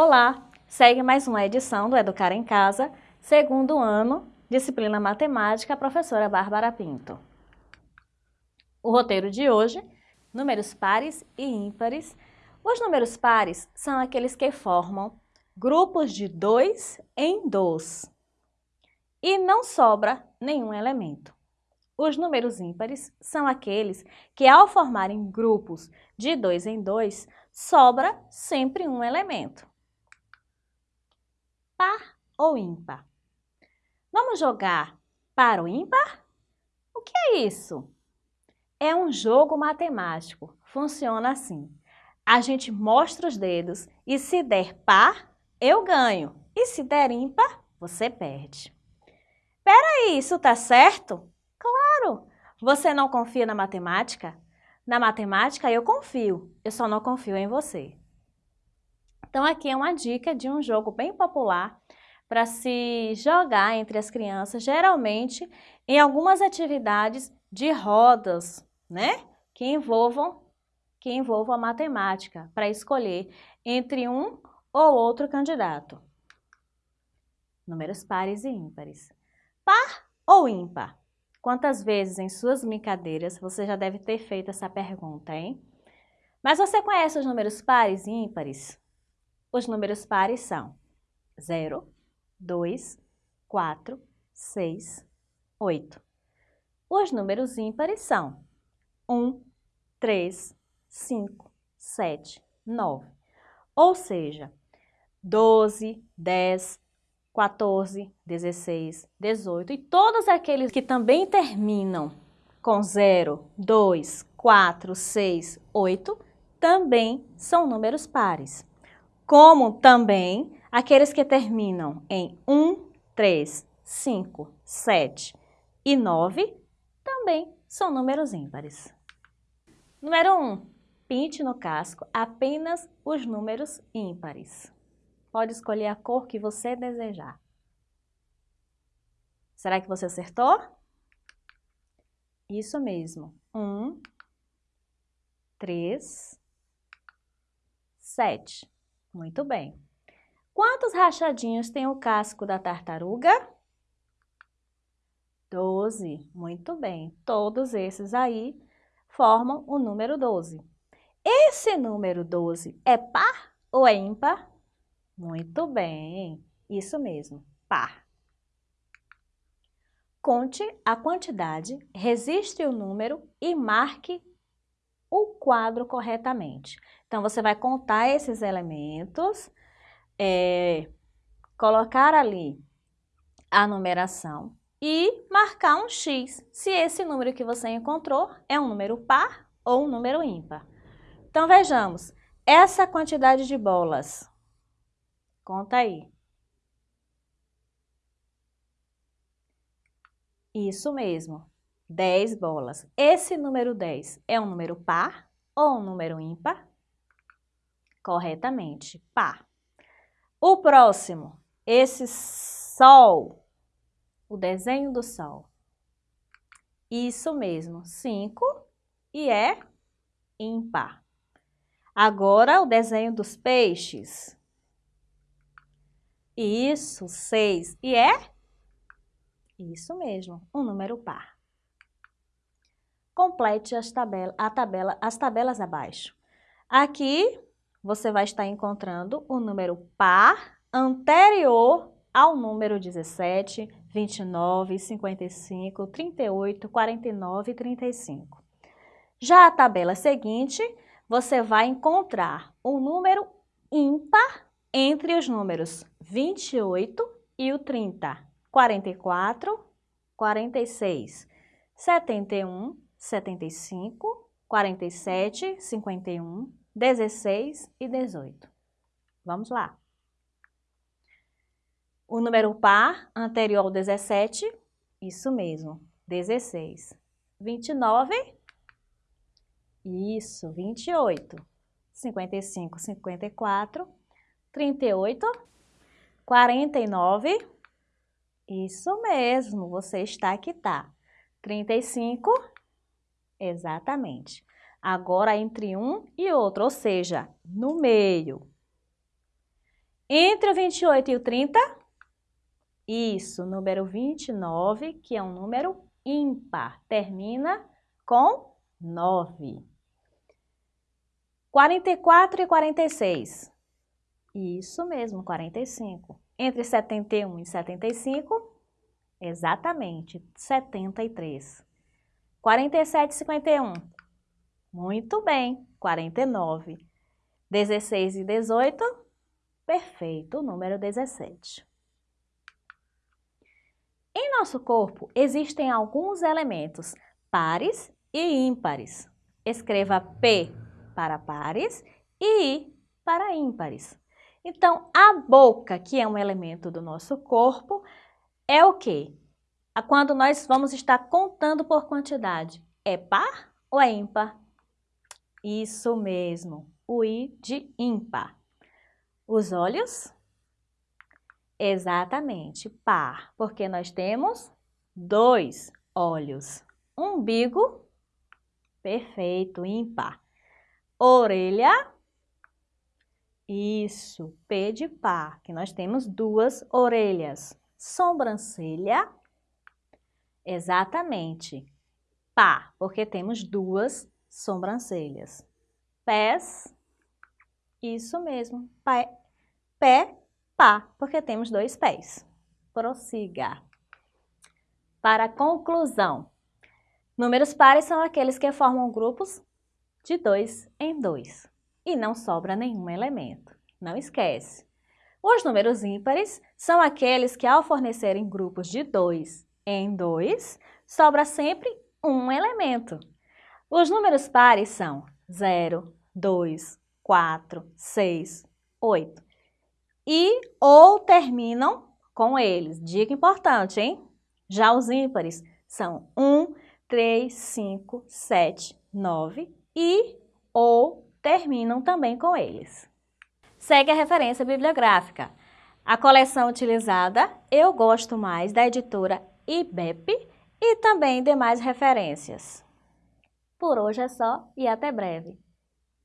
Olá! Segue mais uma edição do Educar em Casa, segundo ano, disciplina Matemática, professora Bárbara Pinto. O roteiro de hoje, números pares e ímpares. Os números pares são aqueles que formam grupos de dois em dois e não sobra nenhum elemento. Os números ímpares são aqueles que, ao formarem grupos de dois em dois, sobra sempre um elemento par ou ímpar? Vamos jogar par ou ímpar? O que é isso? É um jogo matemático. Funciona assim. A gente mostra os dedos e se der par, eu ganho. E se der ímpar, você perde. Peraí, isso tá certo? Claro! Você não confia na matemática? Na matemática eu confio, eu só não confio em você. Então aqui é uma dica de um jogo bem popular para se jogar entre as crianças, geralmente em algumas atividades de rodas, né? Que envolvam, que envolvam a matemática, para escolher entre um ou outro candidato. Números pares e ímpares. Par ou ímpar? Quantas vezes em suas brincadeiras você já deve ter feito essa pergunta, hein? Mas você conhece os números pares e ímpares? Os números pares são 0, 2, 4, 6, 8. Os números ímpares são 1, 3, 5, 7, 9. Ou seja, 12, 10, 14, 16, 18 e todos aqueles que também terminam com 0, 2, 4, 6, 8 também são números pares como também aqueles que terminam em 1, 3, 5, 7 e 9 também são números ímpares. Número 1. Pinte no casco apenas os números ímpares. Pode escolher a cor que você desejar. Será que você acertou? Isso mesmo. 1, 3, 7. Muito bem. Quantos rachadinhos tem o casco da tartaruga? Doze. Muito bem. Todos esses aí formam o número 12. Esse número 12 é par ou é ímpar? Muito bem. Isso mesmo, par. Conte a quantidade, registre o número e marque quadro corretamente. Então, você vai contar esses elementos, é, colocar ali a numeração e marcar um X, se esse número que você encontrou é um número par ou um número ímpar. Então, vejamos, essa quantidade de bolas, conta aí. Isso mesmo, 10 bolas. Esse número 10 é um número par ou um número ímpar? Corretamente, par. O próximo, esse sol, o desenho do sol. Isso mesmo, 5 e é ímpar. Agora, o desenho dos peixes. Isso, 6 e é? Isso mesmo, um número par complete as, tabela, a tabela, as tabelas abaixo. Aqui você vai estar encontrando o número par anterior ao número 17, 29, 55, 38, 49 e 35. Já a tabela seguinte, você vai encontrar o número ímpar entre os números 28 e o 30, 44, 46, 71, 75, 47, 51, 16 e 18. Vamos lá. O número par anterior ao 17, isso mesmo, 16. 29, isso, 28. 55, 54, 38, 49, isso mesmo, você está aqui, tá. 35, Exatamente. Agora entre um e outro, ou seja, no meio. Entre o 28 e o 30? Isso, número 29, que é um número ímpar, termina com 9. 44 e 46. Isso mesmo, 45. Entre 71 e 75, exatamente, 73. 47 e 51. Muito bem, 49. 16 e 18, perfeito, número 17. Em nosso corpo existem alguns elementos pares e ímpares. Escreva P para pares e I para ímpares. Então, a boca, que é um elemento do nosso corpo, é o quê? Quando nós vamos estar contando por quantidade, é par ou é ímpar? Isso mesmo, o I de ímpar. Os olhos? Exatamente, par, porque nós temos dois olhos. Umbigo? Perfeito, ímpar. Orelha? Isso, P de par, que nós temos duas orelhas. Sobrancelha? Exatamente, par, porque temos duas sobrancelhas. Pés? Isso mesmo, pé, pé, pá, porque temos dois pés. Prossiga. Para conclusão, números pares são aqueles que formam grupos de dois em dois e não sobra nenhum elemento. Não esquece. Os números ímpares são aqueles que, ao fornecerem grupos de dois em dois, sobra sempre um elemento. Os números pares são 0, 2, 4, 6, 8. E ou terminam com eles. Dica importante, hein? Já os ímpares são 1, 3, 5, 7, 9 e ou terminam também com eles. Segue a referência bibliográfica. A coleção utilizada Eu Gosto Mais, da editora IBEP e também demais referências. Por hoje é só e até breve.